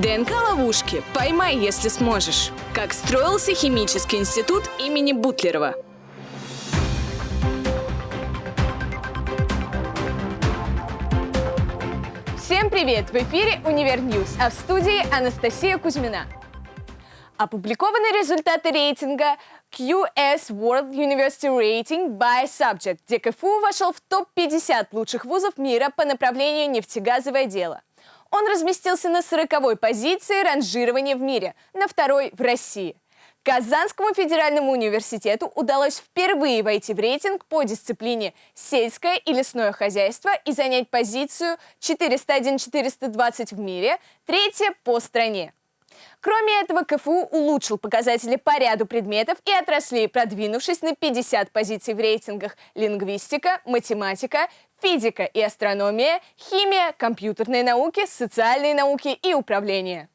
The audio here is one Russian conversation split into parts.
ДНК-ловушки. Поймай, если сможешь. Как строился химический институт имени Бутлерова. Всем привет! В эфире «Univer News», а в студии Анастасия Кузьмина. Опубликованы результаты рейтинга QS World University Rating by Subject, где КФУ вошел в топ-50 лучших вузов мира по направлению нефтегазовое дело. Он разместился на 40-й позиции ранжирования в мире, на второй в России. Казанскому федеральному университету удалось впервые войти в рейтинг по дисциплине «Сельское и лесное хозяйство» и занять позицию 401-420 в мире, третье по стране. Кроме этого, КФУ улучшил показатели по ряду предметов и отраслей, продвинувшись на 50 позиций в рейтингах лингвистика, математика, физика и астрономия, химия, компьютерные науки, социальные науки и управление.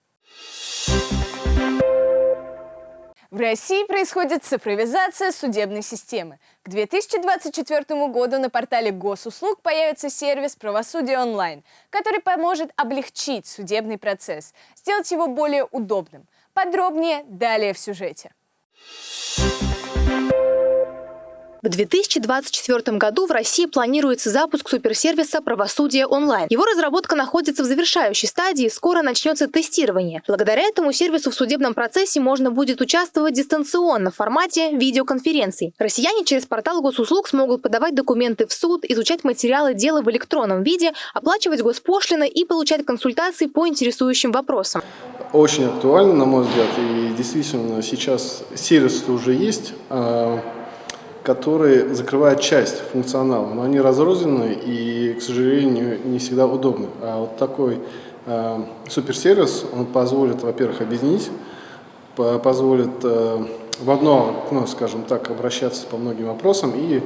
В России происходит цифровизация судебной системы. К 2024 году на портале госуслуг появится сервис «Правосудие онлайн», который поможет облегчить судебный процесс, сделать его более удобным. Подробнее далее в сюжете. В 2024 году в России планируется запуск суперсервиса «Правосудие онлайн». Его разработка находится в завершающей стадии, скоро начнется тестирование. Благодаря этому сервису в судебном процессе можно будет участвовать дистанционно в формате видеоконференций. Россияне через портал госуслуг смогут подавать документы в суд, изучать материалы дела в электронном виде, оплачивать госпошлины и получать консультации по интересующим вопросам. Очень актуально, на мой взгляд, и действительно сейчас сервис уже есть а, которые закрывают часть функционала, но они разрознены и, к сожалению, не всегда удобны. А вот такой э, суперсервис, он позволит, во-первых, объединить, позволит э, в одно, ну, скажем так, обращаться по многим вопросам и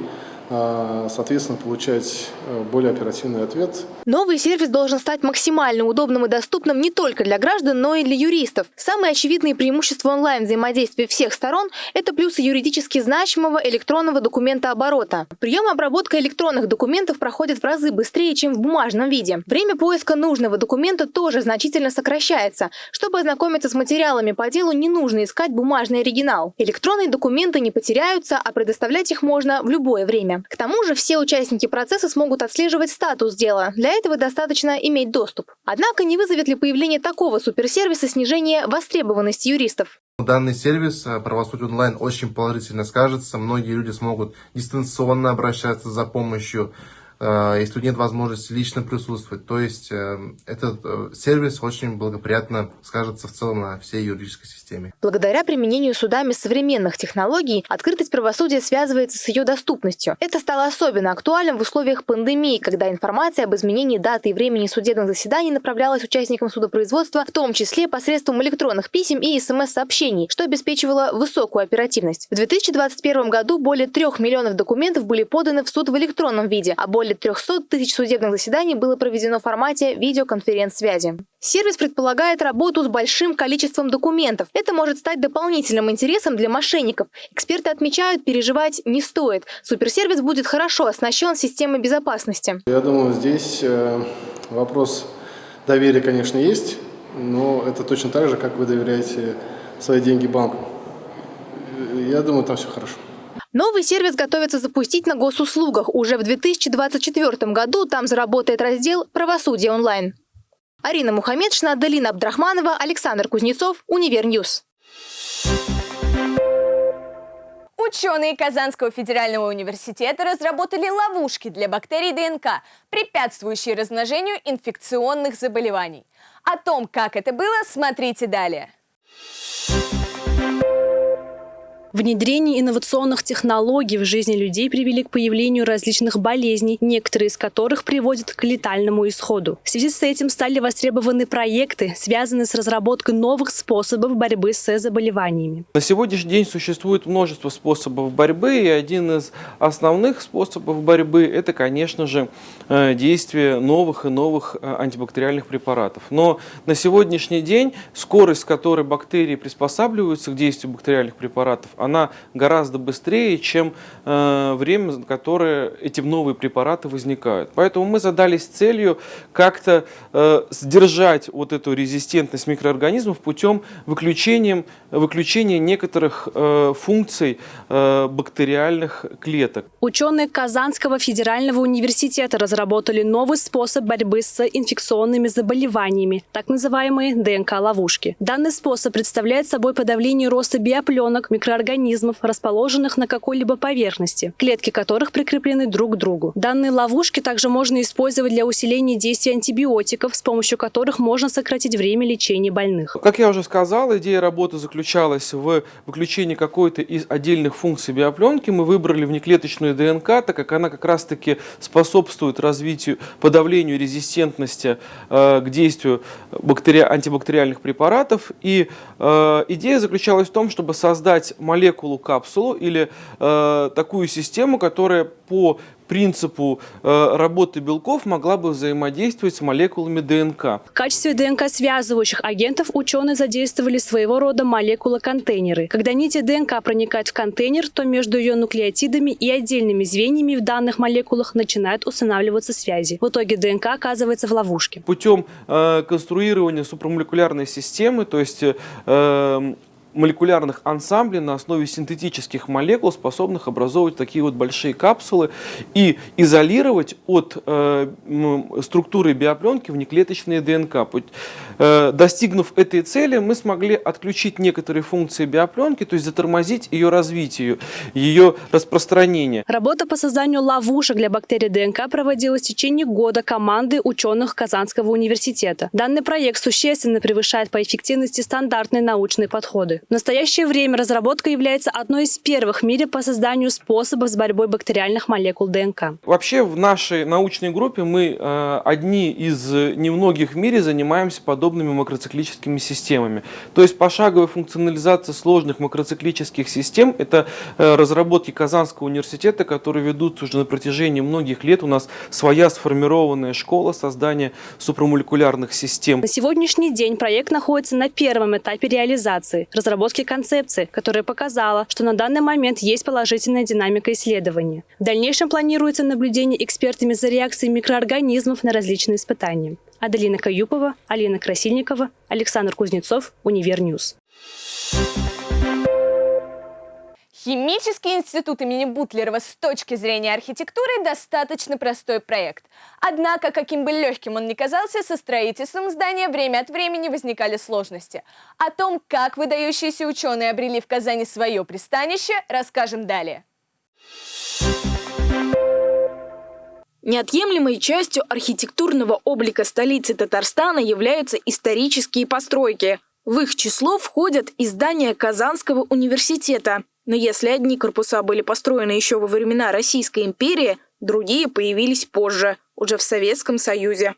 соответственно, получать э, более оперативный ответ. Новый сервис должен стать максимально удобным и доступным не только для граждан, но и для юристов. Самые очевидные преимущества онлайн-взаимодействия всех сторон – это плюсы юридически значимого электронного документа оборота. Прием и обработка электронных документов проходит в разы быстрее, чем в бумажном виде. Время поиска нужного документа тоже значительно сокращается. Чтобы ознакомиться с материалами по делу, не нужно искать бумажный оригинал. Электронные документы не потеряются, а предоставлять их можно в любое время. К тому же все участники процесса смогут отслеживать статус дела. Для этого достаточно иметь доступ. Однако не вызовет ли появление такого суперсервиса снижение востребованности юристов? Данный сервис э, «Правосудие онлайн» очень положительно скажется. Многие люди смогут дистанционно обращаться за помощью если нет возможности лично присутствовать. То есть э, этот э, сервис очень благоприятно скажется в целом на всей юридической системе. Благодаря применению судами современных технологий, открытость правосудия связывается с ее доступностью. Это стало особенно актуальным в условиях пандемии, когда информация об изменении даты и времени судебных заседаний направлялась участникам судопроизводства, в том числе посредством электронных писем и смс-сообщений, что обеспечивало высокую оперативность. В 2021 году более трех миллионов документов были поданы в суд в электронном виде, а более более 300 тысяч судебных заседаний было проведено в формате видеоконференц-связи. Сервис предполагает работу с большим количеством документов. Это может стать дополнительным интересом для мошенников. Эксперты отмечают, переживать не стоит. Суперсервис будет хорошо оснащен системой безопасности. Я думаю, здесь э, вопрос доверия, конечно, есть, но это точно так же, как вы доверяете свои деньги банку. Я думаю, там все хорошо. Новый сервис готовится запустить на госуслугах. Уже в 2024 году там заработает раздел «Правосудие онлайн». Арина Мухаммедшина, Аделина Абдрахманова, Александр Кузнецов, Univer News. Ученые Казанского федерального университета разработали ловушки для бактерий ДНК, препятствующие размножению инфекционных заболеваний. О том, как это было, смотрите далее. Внедрение инновационных технологий в жизни людей привели к появлению различных болезней, некоторые из которых приводят к летальному исходу. В связи с этим стали востребованы проекты, связанные с разработкой новых способов борьбы с заболеваниями. На сегодняшний день существует множество способов борьбы, и один из основных способов борьбы – это, конечно же, э, действие новых и новых э, антибактериальных препаратов. Но на сегодняшний день скорость, с которой бактерии приспосабливаются к действию бактериальных препаратов, Она гораздо быстрее, чем э, время, которое эти новые препараты возникают. Поэтому мы задались целью как-то э, сдержать вот эту резистентность микроорганизмов путем выключения, выключения некоторых э, функций э, бактериальных клеток. Ученые Казанского федерального университета разработали новый способ борьбы с инфекционными заболеваниями, так называемые ДНК-ловушки. Данный способ представляет собой подавление роста биопленок микроорганизмов, расположенных на какой-либо поверхности, клетки которых прикреплены друг к другу. Данные ловушки также можно использовать для усиления действия антибиотиков, с помощью которых можно сократить время лечения больных. Как я уже сказал, идея работы заключалась в выключении какой-то из отдельных функций биопленки. Мы выбрали внеклеточную ДНК, так как она как раз-таки способствует развитию, подавлению резистентности э, к действию бактери... антибактериальных препаратов. И э, идея заключалась в том, чтобы создать молекулу-капсулу или э, такую систему, которая по принципу э, работы белков могла бы взаимодействовать с молекулами ДНК. В качестве ДНК-связывающих агентов ученые задействовали своего рода молекулы-контейнеры. Когда нити ДНК проникают в контейнер, то между ее нуклеотидами и отдельными звеньями в данных молекулах начинают устанавливаться связи. В итоге ДНК оказывается в ловушке. Путем э, конструирования супрамолекулярной системы, то есть э, молекулярных ансамблей на основе синтетических молекул, способных образовывать такие вот большие капсулы и изолировать от э, структуры биопленки внеклеточные ДНК. Э, достигнув этой цели, мы смогли отключить некоторые функции биопленки, то есть затормозить ее развитие, ее распространение. Работа по созданию ловушек для бактерий ДНК проводилась в течение года команды ученых Казанского университета. Данный проект существенно превышает по эффективности стандартные научные подходы. В настоящее время разработка является одной из первых в мире по созданию способов с борьбой бактериальных молекул ДНК. Вообще в нашей научной группе мы э, одни из немногих в мире занимаемся подобными макроциклическими системами. То есть пошаговая функционализация сложных макроциклических систем – это э, разработки Казанского университета, которые ведутся уже на протяжении многих лет. У нас своя сформированная школа создания супрамолекулярных систем. На сегодняшний день проект находится на первом этапе реализации – разработки концепции, которая показала, что на данный момент есть положительная динамика исследования. В дальнейшем планируется наблюдение экспертами за реакцией микроорганизмов на различные испытания. Аделина Каюпова, Алина Красильникова, Александр Кузнецов, Univer News. Химический институт имени Бутлерова с точки зрения архитектуры достаточно простой проект. Однако, каким бы легким он ни казался, со строительством здания время от времени возникали сложности. О том, как выдающиеся ученые обрели в Казани свое пристанище, расскажем далее. Неотъемлемой частью архитектурного облика столицы Татарстана являются исторические постройки. В их число входят и здания Казанского университета. Но если одни корпуса были построены еще во времена Российской империи, другие появились позже, уже в Советском Союзе.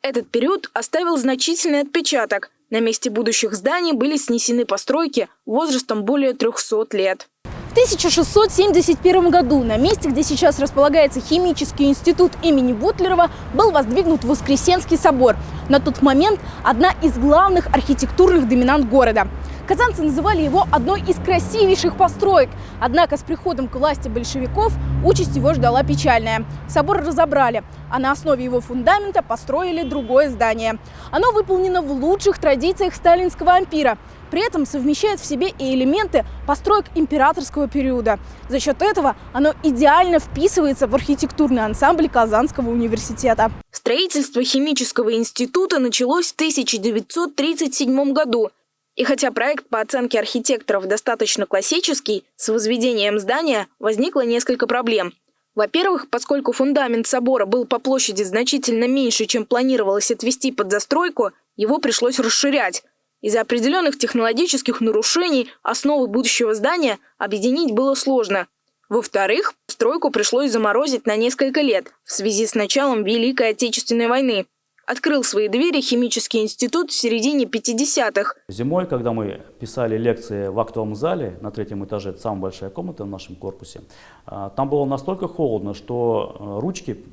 Этот период оставил значительный отпечаток. На месте будущих зданий были снесены постройки возрастом более 300 лет. В 1671 году на месте, где сейчас располагается химический институт имени Бутлерова, был воздвигнут Воскресенский собор. На тот момент одна из главных архитектурных доминант города. Казанцы называли его одной из красивейших построек. Однако с приходом к власти большевиков участь его ждала печальная. Собор разобрали, а на основе его фундамента построили другое здание. Оно выполнено в лучших традициях сталинского ампира. При этом совмещает в себе и элементы построек императорского периода. За счет этого оно идеально вписывается в архитектурный ансамбль Казанского университета. Строительство химического института началось в 1937 году. И хотя проект по оценке архитекторов достаточно классический, с возведением здания возникло несколько проблем. Во-первых, поскольку фундамент собора был по площади значительно меньше, чем планировалось отвести под застройку, его пришлось расширять. Из-за определенных технологических нарушений основы будущего здания объединить было сложно. Во-вторых, стройку пришлось заморозить на несколько лет в связи с началом Великой Отечественной войны открыл свои двери химический институт в середине 50-х. Зимой, когда мы писали лекции в актовом зале на третьем этаже, это самая большая комната в нашем корпусе, а, там было настолько холодно, что а, ручки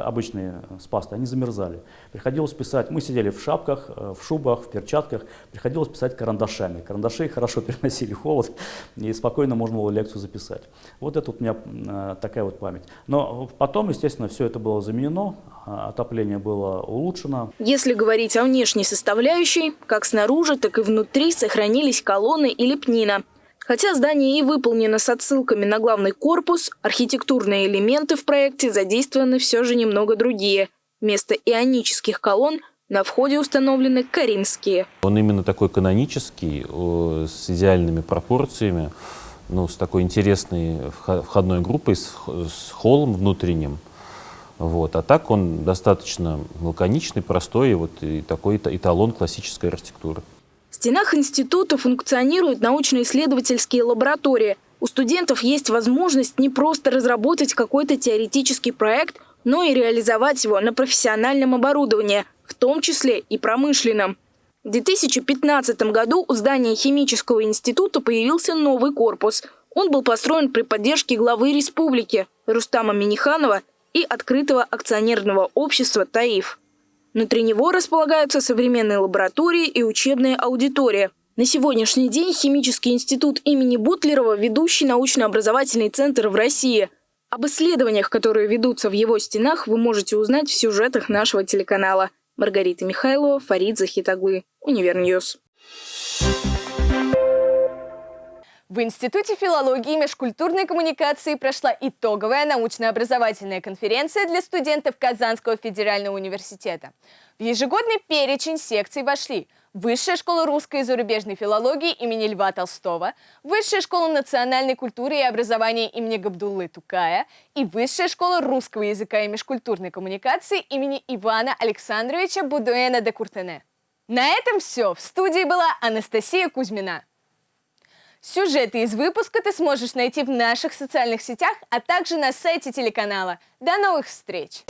обычные с пастой, они замерзали. Приходилось писать, мы сидели в шапках, в шубах, в перчатках, приходилось писать карандашами. Карандаши хорошо переносили холод, и спокойно можно было лекцию записать. Вот это вот у меня такая вот память. Но потом, естественно, все это было заменено, отопление было улучшено. Если говорить о внешней составляющей, как снаружи, так и внутри сохранились колонны и лепнина. Хотя здание и выполнено с отсылками на главный корпус, архитектурные элементы в проекте задействованы все же немного другие. Вместо ионических колонн на входе установлены каримские. Он именно такой канонический, с идеальными пропорциями, ну, с такой интересной входной группой, с, с холлом внутренним. Вот. А так он достаточно лаконичный, простой, и вот и такой эталон классической архитектуры. В стенах института функционируют научно-исследовательские лаборатории. У студентов есть возможность не просто разработать какой-то теоретический проект, но и реализовать его на профессиональном оборудовании, в том числе и промышленном. В 2015 году у здания химического института появился новый корпус. Он был построен при поддержке главы республики Рустама Миниханова и открытого акционерного общества «ТАИФ». Внутри него располагаются современные лаборатории и учебные аудитории. На сегодняшний день Химический институт имени Бутлерова – ведущий научно-образовательный центр в России. Об исследованиях, которые ведутся в его стенах, вы можете узнать в сюжетах нашего телеканала. Маргарита Михайлова, Фарид Захитаглы, Univer News. В Институте филологии и межкультурной коммуникации прошла итоговая научно-образовательная конференция для студентов Казанского федерального университета. В ежегодный перечень секций вошли Высшая школа русской и зарубежной филологии имени Льва Толстого, Высшая школа национальной культуры и образования имени Габдуллы Тукая и Высшая школа русского языка и межкультурной коммуникации имени Ивана Александровича Будуэна де Куртене. На этом все. В студии была Анастасия Кузьмина. Сюжеты из выпуска ты сможешь найти в наших социальных сетях, а также на сайте телеканала. До новых встреч!